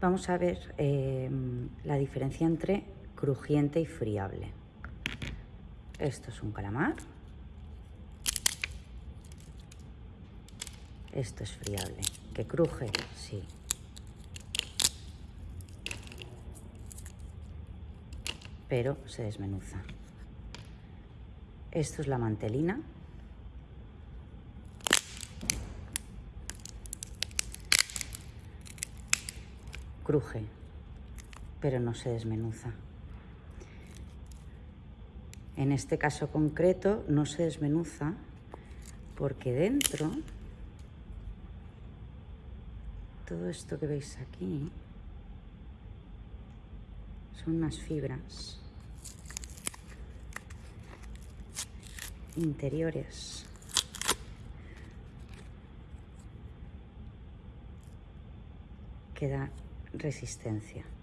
Vamos a ver eh, la diferencia entre crujiente y friable. Esto es un calamar. Esto es friable. ¿Que cruje? Sí. Pero se desmenuza. Esto es la mantelina. Cruje, pero no se desmenuza. En este caso concreto no se desmenuza porque dentro todo esto que veis aquí son unas fibras interiores que da resistencia.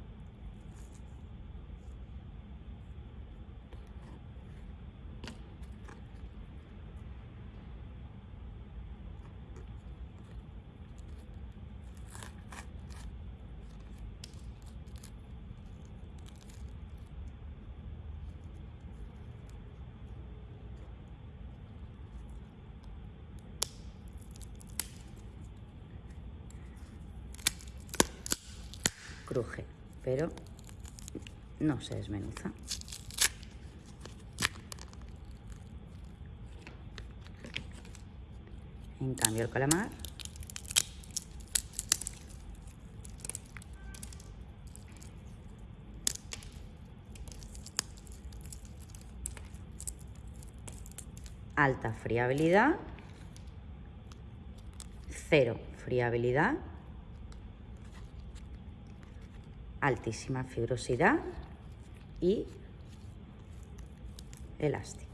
Cruje, pero no se desmenuza. En cambio el calamar alta friabilidad, cero friabilidad altísima fibrosidad y elástico.